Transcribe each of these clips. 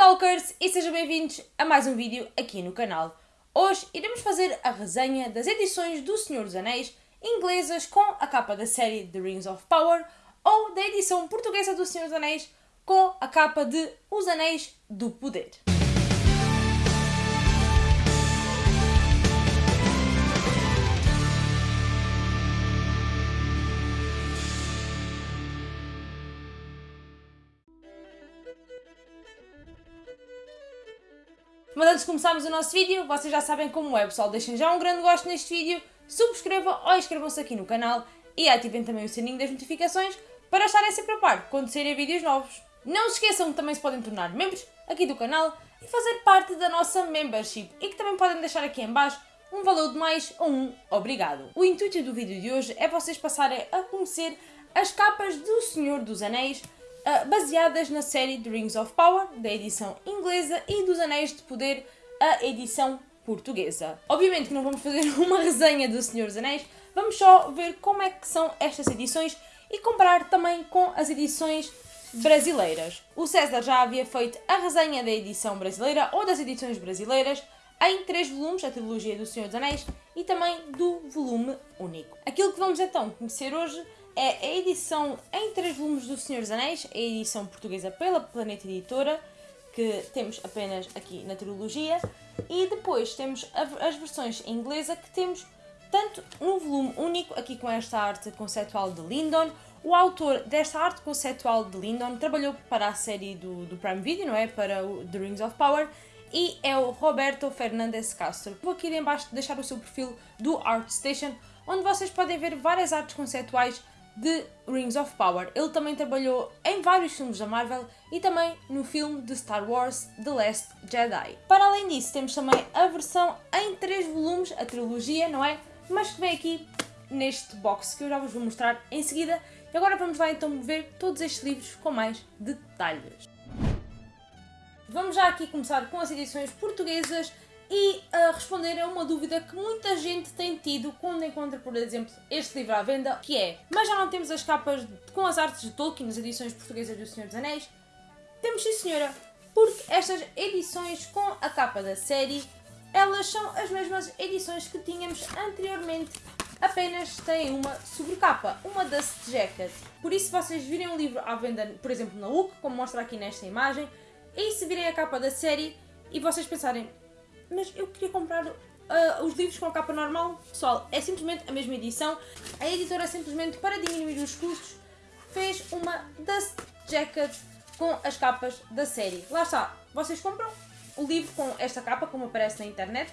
Talkers e sejam bem-vindos a mais um vídeo aqui no canal. Hoje iremos fazer a resenha das edições do Senhor dos Anéis inglesas com a capa da série The Rings of Power ou da edição portuguesa do Senhor dos Anéis com a capa de Os Anéis do Poder. Mas antes de começarmos o nosso vídeo, vocês já sabem como é, pessoal. Deixem já um grande gosto neste vídeo, subscrevam ou inscrevam-se aqui no canal e ativem também o sininho das notificações para estarem sempre a par quando saírem vídeos novos. Não se esqueçam que também se podem tornar membros aqui do canal e fazer parte da nossa membership e que também podem deixar aqui em baixo um valor de mais ou um obrigado. O intuito do vídeo de hoje é vocês passarem a conhecer as capas do Senhor dos Anéis baseadas na série The Rings of Power, da edição inglesa, e dos Anéis de Poder, a edição portuguesa. Obviamente que não vamos fazer uma resenha do Senhor dos Anéis, vamos só ver como é que são estas edições e comparar também com as edições brasileiras. O César já havia feito a resenha da edição brasileira ou das edições brasileiras em três volumes, a trilogia do Senhor dos Anéis e também do volume único. Aquilo que vamos então conhecer hoje é a edição em três volumes do Senhor dos Anéis, a edição portuguesa pela Planeta Editora, que temos apenas aqui na trilogia, e depois temos as versões em inglesa que temos tanto no volume único, aqui com esta arte conceptual de Lindon, o autor desta arte conceptual de Lindon trabalhou para a série do, do Prime Video, não é? Para o The Rings of Power, e é o Roberto Fernandes Castro. Vou aqui em baixo deixar o seu perfil do ArtStation, onde vocês podem ver várias artes conceptuais de Rings of Power. Ele também trabalhou em vários filmes da Marvel e também no filme de Star Wars The Last Jedi. Para além disso, temos também a versão em três volumes, a trilogia, não é? Mas que vem aqui neste box que eu já vos vou mostrar em seguida. E agora vamos lá então ver todos estes livros com mais detalhes. Vamos já aqui começar com as edições portuguesas e responder a uma dúvida que muita gente tem tido quando encontra, por exemplo, este livro à venda, que é mas já não temos as capas com as artes de Tolkien nas edições portuguesas do Senhor dos Anéis? Temos sim senhora, porque estas edições com a capa da série, elas são as mesmas edições que tínhamos anteriormente, apenas têm uma sobrecapa, uma Dust Jacket. Por isso, se vocês virem um livro à venda, por exemplo, na UC, como mostra aqui nesta imagem, e se virem a capa da série e vocês pensarem, mas eu queria comprar uh, os livros com a capa normal. Pessoal, é simplesmente a mesma edição. A editora simplesmente, para diminuir os custos, fez uma Dust Jacket com as capas da série. Lá está, vocês compram o livro com esta capa, como aparece na internet,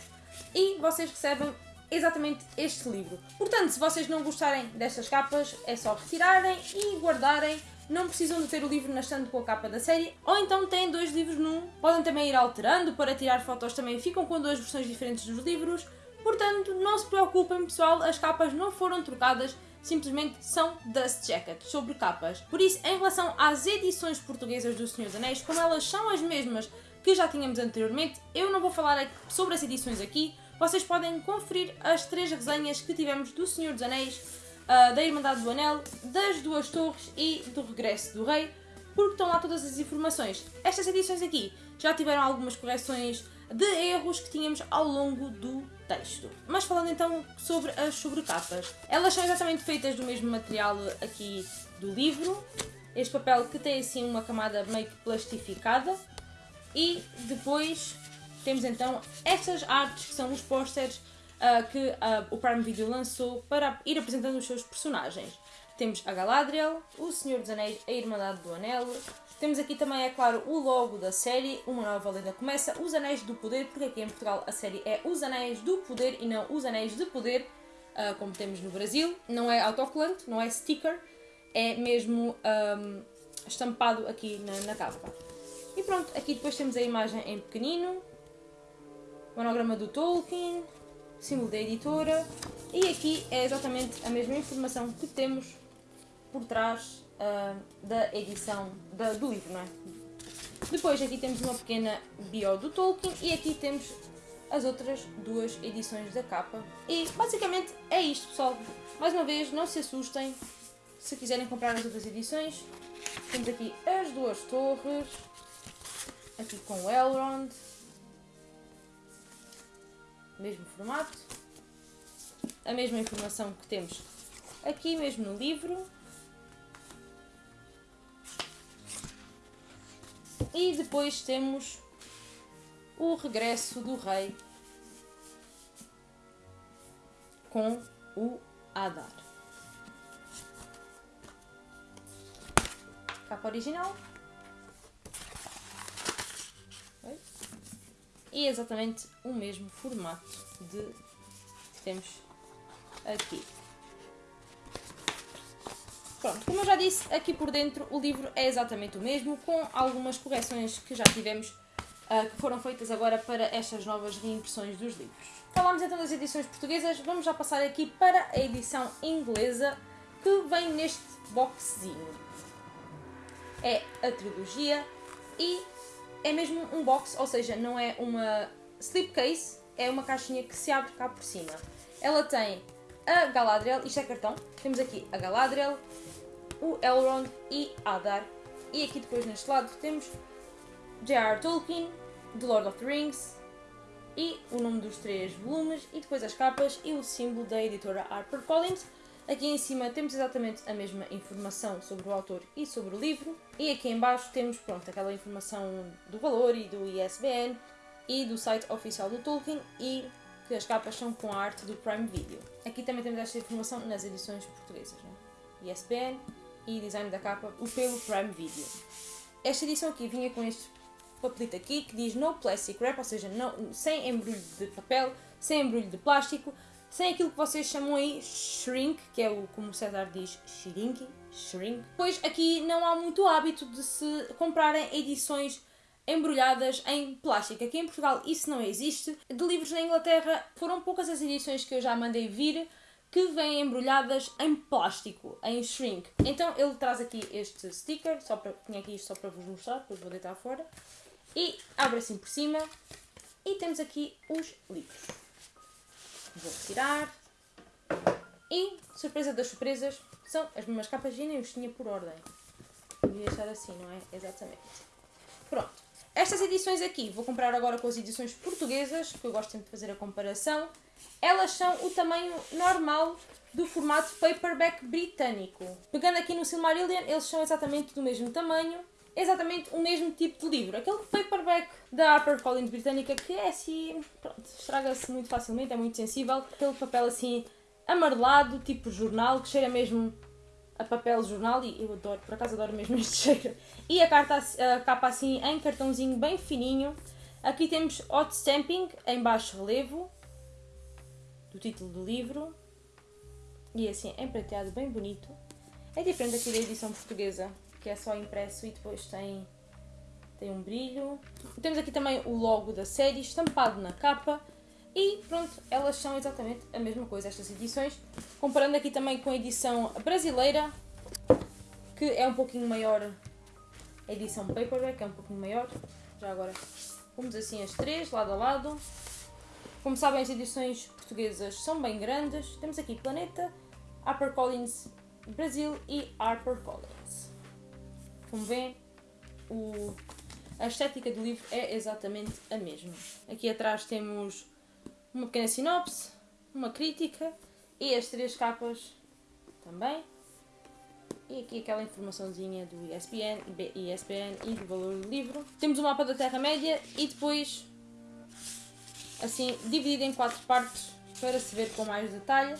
e vocês recebem exatamente este livro. Portanto, se vocês não gostarem destas capas, é só retirarem e guardarem não precisam de ter o livro na estante com a capa da série, ou então têm dois livros num. Podem também ir alterando, para tirar fotos também ficam com duas versões diferentes dos livros, portanto não se preocupem pessoal, as capas não foram trocadas, simplesmente são Dust Jacket, sobre capas. Por isso, em relação às edições portuguesas do Senhor dos Anéis, como elas são as mesmas que já tínhamos anteriormente, eu não vou falar sobre as edições aqui, vocês podem conferir as três resenhas que tivemos do Senhor dos Anéis uh, da Irmandade do Anel, das Duas Torres e do Regresso do Rei, porque estão lá todas as informações. Estas edições aqui já tiveram algumas correções de erros que tínhamos ao longo do texto. Mas falando então sobre as sobrecapas, elas são exatamente feitas do mesmo material aqui do livro, este papel que tem assim uma camada meio que plastificada e depois temos então estas artes que são os pósteres uh, que uh, o Prime Video lançou para ir apresentando os seus personagens. Temos a Galadriel, o Senhor dos Anéis, a Irmandade do Anel. Temos aqui também, é claro, o logo da série, Uma Nova Lenda Começa, Os Anéis do Poder, porque aqui em Portugal a série é Os Anéis do Poder e não Os Anéis de Poder, uh, como temos no Brasil. Não é autocolante, não é sticker, é mesmo um, estampado aqui na, na capa. E pronto, aqui depois temos a imagem em pequenino, monograma do Tolkien, símbolo da editora e aqui é exatamente a mesma informação que temos por trás uh, da edição da, do livro, não é? Depois aqui temos uma pequena bio do Tolkien e aqui temos as outras duas edições da capa. E basicamente é isto pessoal. Mais uma vez, não se assustem se quiserem comprar as outras edições. Temos aqui as duas torres. aqui com o Elrond, mesmo formato, a mesma informação que temos aqui mesmo no livro. E depois temos o regresso do rei com o Adar. Capa original. E é exatamente o mesmo formato de que temos aqui. Pronto, como eu já disse, aqui por dentro o livro é exatamente o mesmo, com algumas correções que já tivemos, uh, que foram feitas agora para estas novas reimpressões dos livros. Falámos então das edições portuguesas, vamos já passar aqui para a edição inglesa, que vem neste boxzinho. É a trilogia e é mesmo um box, ou seja, não é uma slipcase, é uma caixinha que se abre cá por cima. Ela tem a Galadriel, isto é cartão, temos aqui a Galadriel, o Elrond e Adar. E aqui depois neste lado temos J.R. Tolkien, The Lord of the Rings e o nome dos três volumes e depois as capas e o símbolo da editora HarperCollins. Aqui em cima temos exatamente a mesma informação sobre o autor e sobre o livro. E aqui em baixo temos pronto, aquela informação do valor e do ISBN e do site oficial do Tolkien e que as capas são com a arte do Prime Video. Aqui também temos esta informação nas edições portuguesas. Né? ISBN, e design da capa o pelo Prime Video. Esta edição aqui vinha com este papelito aqui que diz no plastic wrap, ou seja, não, sem embrulho de papel, sem embrulho de plástico, sem aquilo que vocês chamam aí shrink, que é o como o César diz, shrink, shrink. Pois aqui não há muito hábito de se comprarem edições embrulhadas em plástico. Aqui em Portugal isso não existe. De livros na Inglaterra foram poucas as edições que eu já mandei vir que vêm embrulhadas em plástico, em shrink. Então ele traz aqui este sticker, só para, tinha aqui isto só para vos mostrar, depois vou deitar fora. E abre assim por cima e temos aqui os livros. Vou retirar. E, surpresa das surpresas, são as mesmas capas e nem os tinha por ordem. Devia estar assim, não é? Exatamente. Pronto. Estas edições aqui, vou comprar agora com as edições portuguesas, que eu gosto sempre de fazer a comparação elas são o tamanho normal do formato paperback britânico. Pegando aqui no Silmarillion, eles são exatamente do mesmo tamanho, exatamente o mesmo tipo de livro. Aquele paperback da HarperCollins britânica que é assim, estraga-se muito facilmente, é muito sensível. Aquele papel assim amarelado, tipo jornal, que cheira mesmo a papel jornal e eu adoro, por acaso adoro mesmo este cheiro. E a, carta, a capa assim em cartãozinho bem fininho. Aqui temos hot stamping em baixo relevo, do título do livro. E assim, emprateado, bem bonito. É diferente aqui da edição portuguesa, que é só impresso e depois tem, tem um brilho. Temos aqui também o logo da série estampado na capa. E pronto, elas são exatamente a mesma coisa, estas edições. Comparando aqui também com a edição brasileira, que é um pouquinho maior. A edição paperback é um pouquinho maior. Já agora, vamos assim as três, lado a lado. Como sabem, as edições portuguesas são bem grandes. Temos aqui Planeta, HarperCollins Brasil e HarperCollins. Como veem, o, a estética do livro é exatamente a mesma. Aqui atrás temos uma pequena sinopse, uma crítica e as três capas também. E aqui aquela informaçãozinha do ISBN, ISBN e do valor do livro. Temos o mapa da Terra-média e depois assim dividido em quatro partes para se ver com mais detalhe.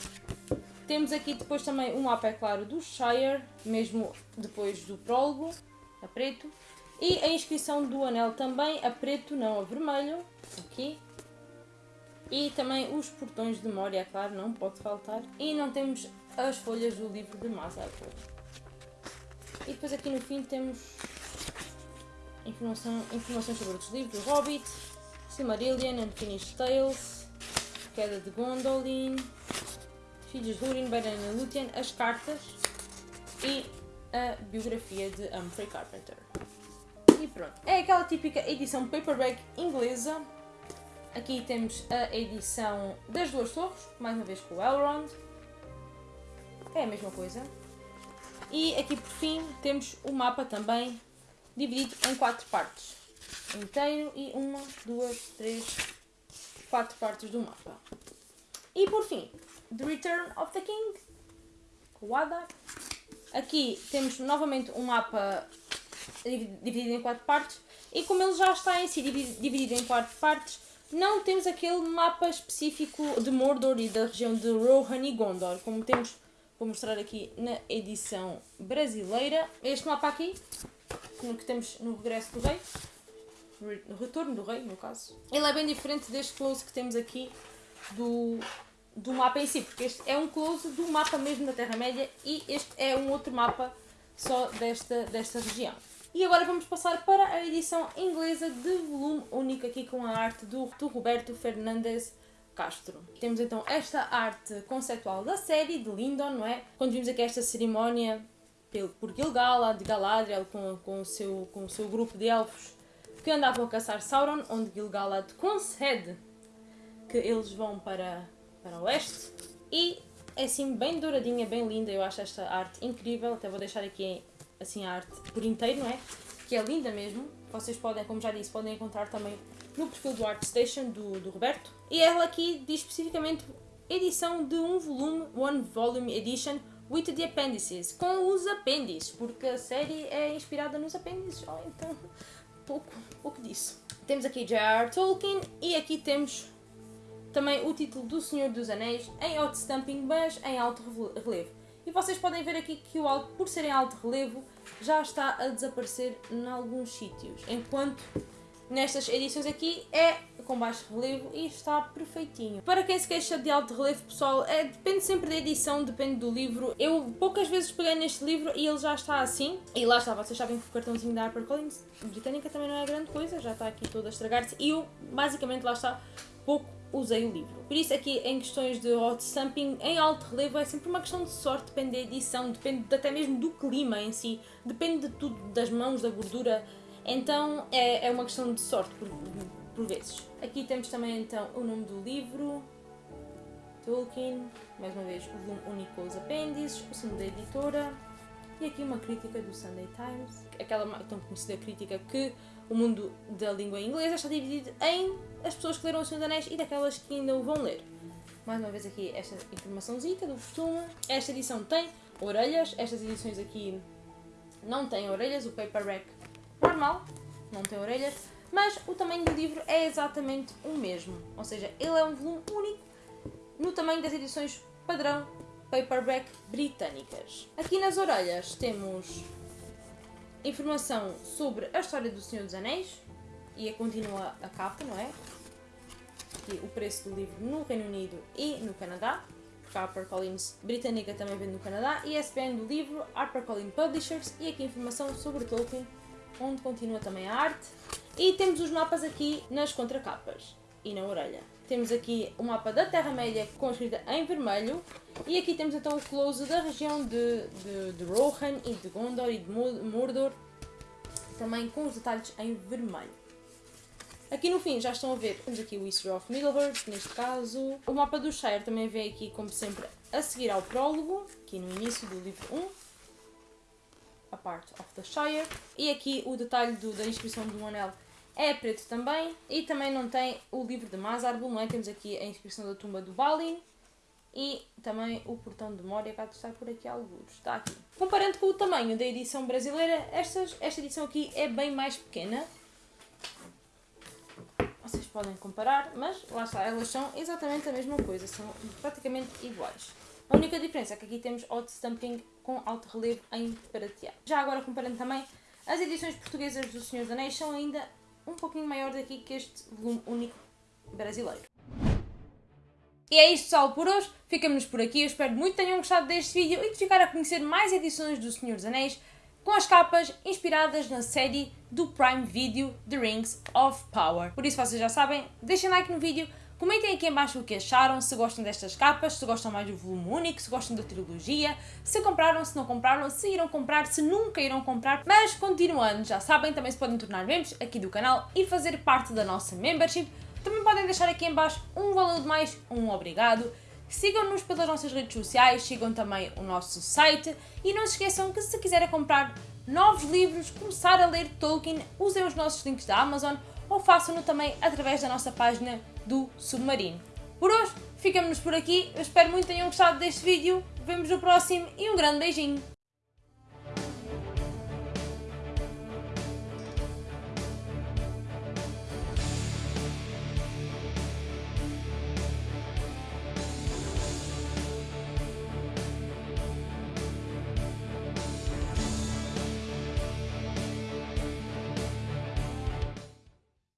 Temos aqui depois também um mapa, é claro, do Shire, mesmo depois do prólogo, a preto. E a inscrição do anel também, a preto, não a vermelho, aqui. E também os portões de memória, é claro, não pode faltar. E não temos as folhas do livro de Mazarpo. E depois aqui no fim temos informação, informações sobre outros livros, do Hobbit, Silmarillion, Unfinished Tales, Queda de Gondolin, Filhos de Húrin, Beren e Lúthien, as cartas e a biografia de Humphrey Carpenter. E pronto. É aquela típica edição paperback inglesa. Aqui temos a edição das duas torres, mais uma vez com o Elrond. É a mesma coisa. E aqui por fim temos o mapa também dividido em quatro partes. inteiro e uma, duas, três, quatro partes do mapa. E por fim, The Return of the King, Wada. Aqui temos novamente um mapa dividido em quatro partes e como ele já está em si dividido em quatro partes, não temos aquele mapa específico de Mordor e da região de Rohan e Gondor, como temos, vou mostrar aqui na edição brasileira. Este mapa aqui, que temos no Regresso do Rei, no Retorno do Rei, no caso. Ele é bem diferente deste close que temos aqui do, do mapa em si, porque este é um close do mapa mesmo da Terra-média e este é um outro mapa só desta, desta região. E agora vamos passar para a edição inglesa de volume único aqui com a arte do, do Roberto Fernandes Castro. Temos então esta arte conceptual da série de Lindon, não é? Quando vimos aqui esta cerimónia por Gilgalad, de Galadriel, com, com, o seu, com o seu grupo de elfos que andavam a caçar Sauron, onde Gilgalad concede que eles vão para, para o oeste. E é assim bem douradinha, bem linda, eu acho esta arte incrível, até vou deixar aqui assim a arte por inteiro, não é? Que é linda mesmo. Vocês podem, como já disse, podem encontrar também no perfil do ArtStation do, do Roberto. E ela aqui diz especificamente edição de um volume, One Volume Edition with the appendices, com os apêndices, porque a série é inspirada nos apêndices, oh, então pouco, pouco disso. Temos aqui J.R. Tolkien e aqui temos também o título do Senhor dos Anéis em hot stamping, mas em alto relevo. E vocês podem ver aqui que o alto, por ser em alto relevo, já está a desaparecer em alguns sítios. Enquanto nestas edições aqui é com baixo relevo e está perfeitinho. Para quem se queixa de alto relevo, pessoal, é, depende sempre da edição, depende do livro. Eu poucas vezes peguei neste livro e ele já está assim. E lá está, vocês sabem que o cartãozinho da HarperCollins britânica também não é grande coisa, já está aqui todo a estragar-se. E eu, basicamente, lá está, pouco usei o livro. Por isso aqui em questões de hot stamping em alto relevo é sempre uma questão de sorte, depende da edição, depende até mesmo do clima em si, depende de tudo, das mãos, da gordura, então é, é uma questão de sorte por, por vezes. Aqui temos também então o nome do livro, Tolkien, mais uma vez o volume único os apêndices, o símbolo da editora e aqui uma crítica do Sunday Times, aquela tão conhecida crítica que o mundo da língua inglesa está dividido em as pessoas que leram O Senhor dos Anéis e daquelas que ainda o vão ler. Mais uma vez aqui esta informaçãozinha do costume. Esta edição tem orelhas, estas edições aqui não têm orelhas, o paperback normal não tem orelhas, mas o tamanho do livro é exatamente o mesmo, ou seja, ele é um volume único no tamanho das edições padrão paperback britânicas. Aqui nas orelhas temos informação sobre a história do Senhor dos Anéis e a continua a capa, não é? Aqui o preço do livro no Reino Unido e no Canadá, HarperCollins britânica também vende no Canadá, e a SPN do livro, HarperCollins Publishers, e aqui informação sobre Tolkien, onde continua também a arte. E temos os mapas aqui nas contracapas e na orelha. Temos aqui o mapa da Terra-média com escrita em vermelho e aqui temos então o close da região de, de, de Rohan e de Gondor e de Mordor, também com os detalhes em vermelho. Aqui no fim já estão a ver, temos aqui o History of Middle-earth, neste caso. O mapa do Shire também vem aqui, como sempre, a seguir ao prólogo, aqui no início do livro 1. A part of the Shire. E aqui o detalhe do, da inscrição do anel é preto também e também não tem o livro de Mazarbul, não é? Temos aqui a inscrição da tumba do Balin e também o portão de Moria, cá está por aqui alguns, está aqui. Comparando com o tamanho da edição brasileira, estas, esta edição aqui é bem mais pequena. Vocês podem comparar, mas lá está, elas são exatamente a mesma coisa, são praticamente iguais. A única diferença é que aqui temos hot stamping com alto relevo em prateado. Já agora comparando também, as edições portuguesas do Senhor dos Anéis são ainda um pouquinho maior daqui que este volume único brasileiro. E é isto pessoal por hoje, ficamos por aqui, eu espero muito que tenham gostado deste vídeo e de ficar a conhecer mais edições do Senhor dos Anéis com as capas inspiradas na série do Prime Video The Rings of Power. Por isso vocês já sabem, deixem like no vídeo, Comentem aqui em baixo o que acharam, se gostam destas capas, se gostam mais do volume único, se gostam da trilogia, se compraram, se não compraram, se irão comprar, se nunca irão comprar. Mas continuando, já sabem, também se podem tornar membros aqui do canal e fazer parte da nossa membership. Também podem deixar aqui em baixo um valor de mais, um obrigado. Sigam-nos pelas nossas redes sociais, sigam também o nosso site e não se esqueçam que se quiserem comprar novos livros, começar a ler Tolkien, usem os nossos links da Amazon ou façam-no também através da nossa página do Submarino. Por hoje, ficamos por aqui. Eu espero muito que tenham gostado deste vídeo. Vemos no próximo e um grande beijinho!